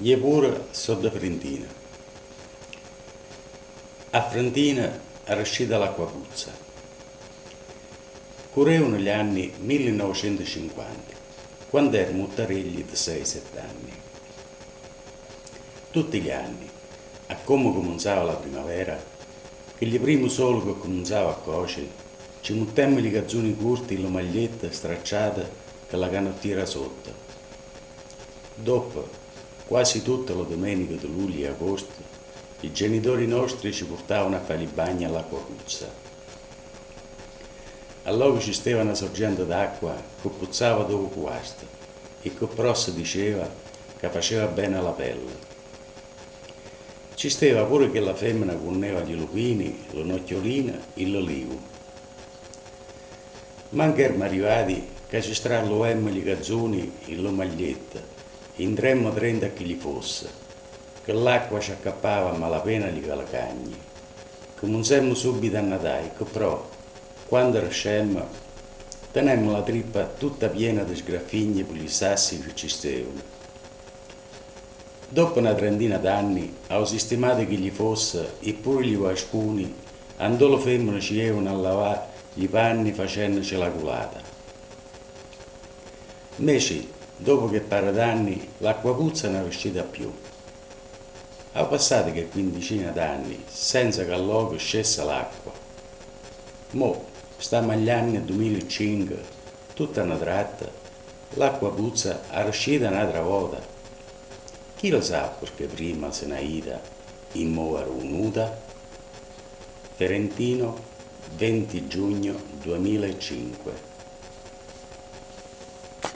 Gli pure sono da Frentina. A Frentina era uscita l'acqua puzza. Correvano gli anni 1950, quando ero muttarelli di 6-7 anni. Tutti gli anni, a come cominciava la primavera, che gli primi sole che cominciava a cuocere, ci muttemmo i cazzoni corti e le magliette stracciate con la canottiera sotto. Dopo, Quasi tutte le domeniche di luglio e agosto i genitori nostri ci portavano a fare i bagni all'acqua puzza. Allora ci stava una sorgente d'acqua che puzzava dopo questo e che però si diceva che faceva bene alla pelle. Ci stava pure che la femmina conneva gli lupini, le nocciolina e l'olivo. Ma anche erano arrivati che ci stralloemmo gli gazzoni e le magliette Indremmo trenta a chi gli fosse, che l'acqua ci accappava a malapena di calacagni. Cominciammo subito a nadare, che però, quando rascemmo, tenemmo la trippa tutta piena di sgraffigne per gli sassi che ci stavano. Dopo una trentina d'anni, ho sistemato che gli fosse, e pure gli vascuni, andò le femmine ci avevano a lavare i panni facendoci la culata. Invece, Dopo che pare d'anni l'acqua puzza non è uscita più. Ha passato che quindicina d'anni senza che al luogo scesse l'acqua. Mo, stiamo agli anni 2005, tutta una tratta, l'acqua puzza è uscita un'altra volta. Chi lo sa perché prima se ne ida in mo venuta? Ferentino, 20 giugno 2005